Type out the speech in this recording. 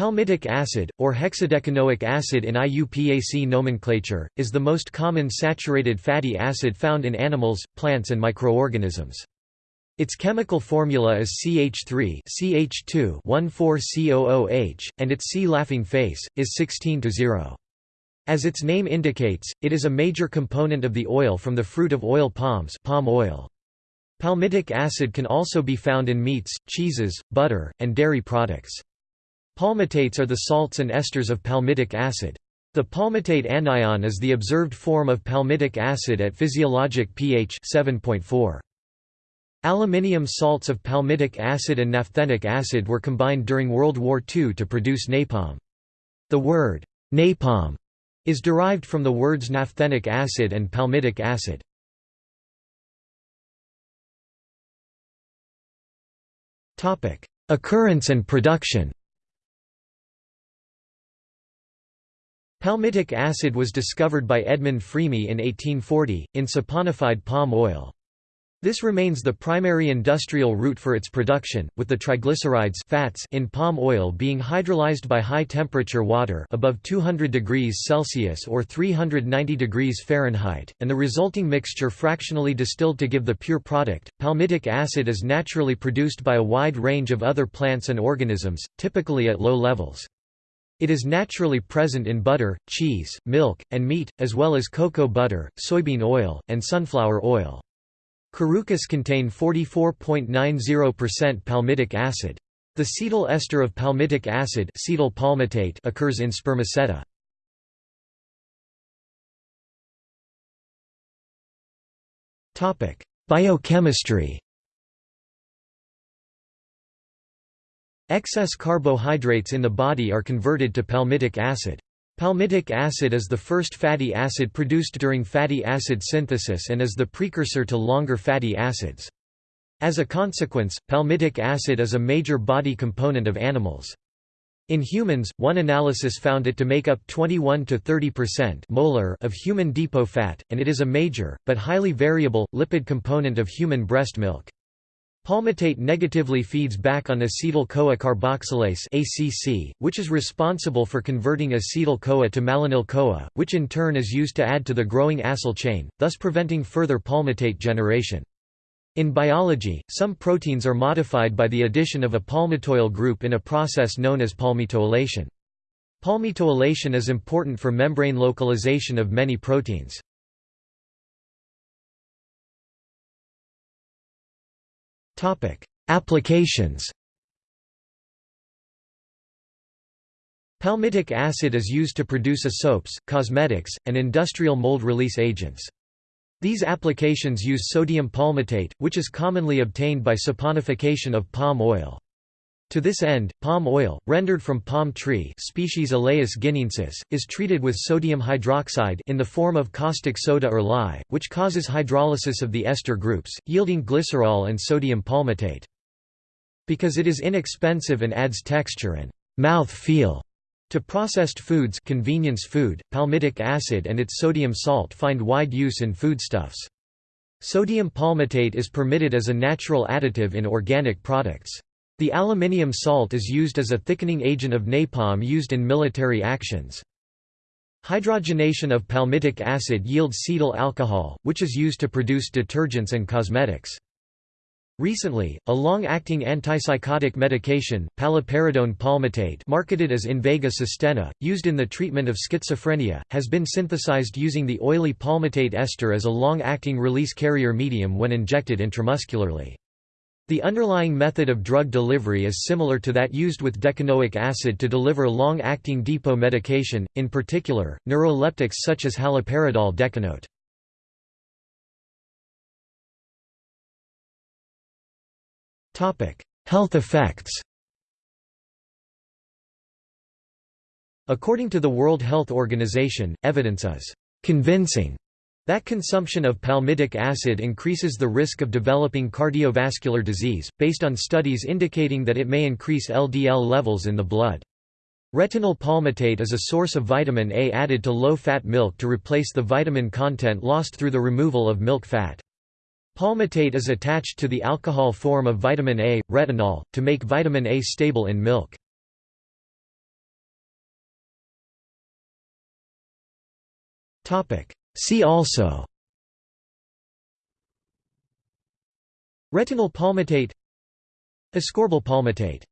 Palmitic acid, or hexadecanoic acid in IUPAC nomenclature, is the most common saturated fatty acid found in animals, plants and microorganisms. Its chemical formula is CH3 CH2 14COOH, and its C-laughing face, is 16 to 0. As its name indicates, it is a major component of the oil from the fruit of oil palms palm oil. Palmitic acid can also be found in meats, cheeses, butter, and dairy products. Palmitates are the salts and esters of palmitic acid. The palmitate anion is the observed form of palmitic acid at physiologic pH 7.4. Aluminium salts of palmitic acid and naphthenic acid were combined during World War II to produce napalm. The word, napalm, is derived from the words naphthenic acid and palmitic acid. Occurrence and production Palmitic acid was discovered by Edmond Frémy in 1840, in saponified palm oil. This remains the primary industrial route for its production, with the triglycerides fats in palm oil being hydrolyzed by high-temperature water above 200 degrees Celsius or 390 degrees Fahrenheit, and the resulting mixture fractionally distilled to give the pure product. Palmitic acid is naturally produced by a wide range of other plants and organisms, typically at low levels. It is naturally present in butter, cheese, milk, and meat, as well as cocoa butter, soybean oil, and sunflower oil. Carucas contain 44.90% palmitic acid. The cetyl ester of palmitic acid cetyl palmitate occurs in spermaceti. Biochemistry Excess carbohydrates in the body are converted to palmitic acid. Palmitic acid is the first fatty acid produced during fatty acid synthesis and is the precursor to longer fatty acids. As a consequence, palmitic acid is a major body component of animals. In humans, one analysis found it to make up 21 to 30% molar of human depot fat, and it is a major, but highly variable, lipid component of human breast milk. Palmitate negatively feeds back on acetyl-CoA carboxylase (ACC), which is responsible for converting acetyl-CoA to malonyl-CoA, which in turn is used to add to the growing acyl chain, thus preventing further palmitate generation. In biology, some proteins are modified by the addition of a palmitoyl group in a process known as palmitoylation. Palmitoylation is important for membrane localization of many proteins. Applications Palmitic acid is used to produce a soaps, cosmetics, and industrial mold release agents. These applications use sodium palmitate, which is commonly obtained by saponification of palm oil. To this end, palm oil, rendered from palm tree species guineensis, is treated with sodium hydroxide in the form of caustic soda or lye, which causes hydrolysis of the ester groups, yielding glycerol and sodium palmitate. Because it is inexpensive and adds texture and mouth feel to processed foods convenience food, palmitic acid and its sodium salt find wide use in foodstuffs. Sodium palmitate is permitted as a natural additive in organic products. The aluminium salt is used as a thickening agent of napalm used in military actions. Hydrogenation of palmitic acid yields cetyl alcohol, which is used to produce detergents and cosmetics. Recently, a long-acting antipsychotic medication, paliperidone palmitate marketed as Invega Sustenna, used in the treatment of schizophrenia, has been synthesized using the oily palmitate ester as a long-acting release carrier medium when injected intramuscularly. The underlying method of drug delivery is similar to that used with decanoic acid to deliver long-acting depot medication, in particular, neuroleptics such as haloperidol decanoate. Health effects According to the World Health Organization, evidence is convincing that consumption of palmitic acid increases the risk of developing cardiovascular disease, based on studies indicating that it may increase LDL levels in the blood. Retinyl palmitate is a source of vitamin A added to low-fat milk to replace the vitamin content lost through the removal of milk fat. Palmitate is attached to the alcohol form of vitamin A, retinol, to make vitamin A stable in milk. Topic: See also Retinyl palmitate Ascorbyl palmitate